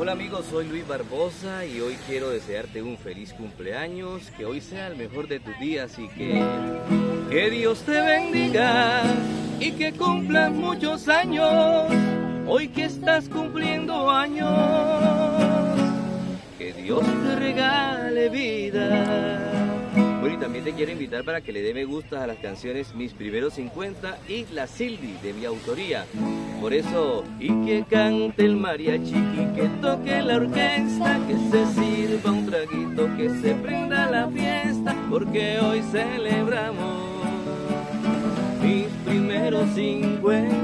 Hola amigos, soy Luis Barbosa y hoy quiero desearte un feliz cumpleaños, que hoy sea el mejor de tus días y que, que Dios te bendiga y que cumplas muchos años, hoy que estás cumpliendo años, que Dios te regale vida. Y también te quiero invitar para que le dé me gusta a las canciones Mis Primeros 50 y La Silvi de mi autoría. Por eso, y que cante el mariachi y que toque la orquesta, que se sirva un traguito, que se prenda la fiesta, porque hoy celebramos mis primeros 50.